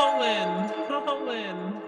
Colin, Colin.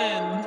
Allen.